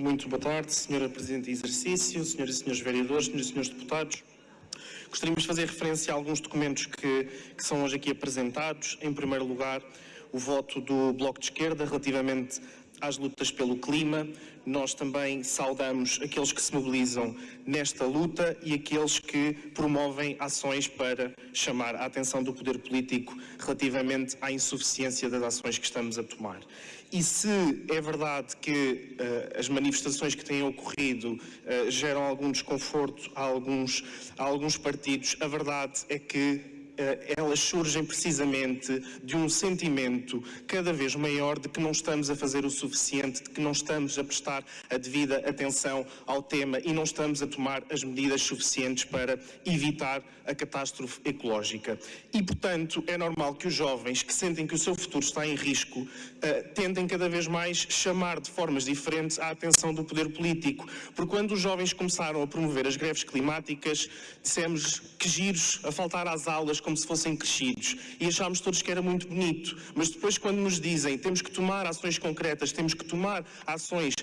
Muito boa tarde, Senhora Presidente de Exercício, Senhoras e Senhores Vereadores, Senhoras e Senhores Deputados. Gostaríamos de fazer referência a alguns documentos que, que são hoje aqui apresentados. Em primeiro lugar, o voto do Bloco de Esquerda relativamente às lutas pelo clima. Nós também saudamos aqueles que se mobilizam nesta luta e aqueles que promovem ações para chamar a atenção do poder político relativamente à insuficiência das ações que estamos a tomar. E se é verdade que uh, as manifestações que têm ocorrido uh, geram algum desconforto a alguns, a alguns partidos, a verdade é que elas surgem precisamente de um sentimento cada vez maior de que não estamos a fazer o suficiente, de que não estamos a prestar a devida atenção ao tema e não estamos a tomar as medidas suficientes para evitar a catástrofe ecológica. E, portanto, é normal que os jovens que sentem que o seu futuro está em risco uh, tendem cada vez mais chamar de formas diferentes a atenção do poder político. Porque quando os jovens começaram a promover as greves climáticas, dissemos que giros a faltar às aulas, como se fossem crescidos. E achámos todos que era muito bonito. Mas depois, quando nos dizem temos que tomar ações concretas, temos que tomar ações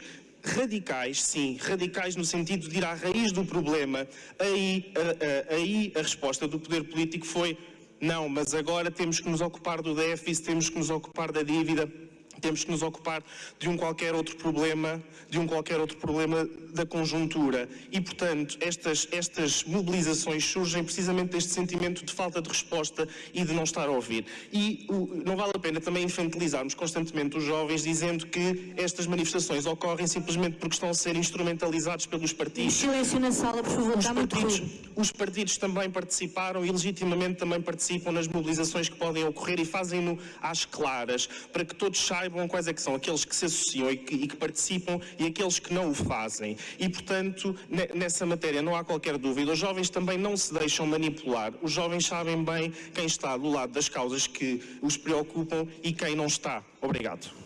radicais, sim, radicais no sentido de ir à raiz do problema, aí a, a, aí a resposta do poder político foi não, mas agora temos que nos ocupar do déficit, temos que nos ocupar da dívida, temos que nos ocupar de um qualquer outro problema, de um qualquer outro problema da conjuntura. E, portanto, estas, estas mobilizações surgem precisamente deste sentimento de falta de resposta e de não estar a ouvir. E o, não vale a pena também infantilizarmos constantemente os jovens dizendo que estas manifestações ocorrem simplesmente porque estão a ser instrumentalizados pelos partidos. Silêncio na sala, por favor, os partidos, os partidos também participaram e legitimamente também participam nas mobilizações que podem ocorrer e fazem-no às claras, para que todos saibam saibam quais é que são aqueles que se associam e que, e que participam e aqueles que não o fazem. E, portanto, nessa matéria não há qualquer dúvida. Os jovens também não se deixam manipular. Os jovens sabem bem quem está do lado das causas que os preocupam e quem não está. Obrigado.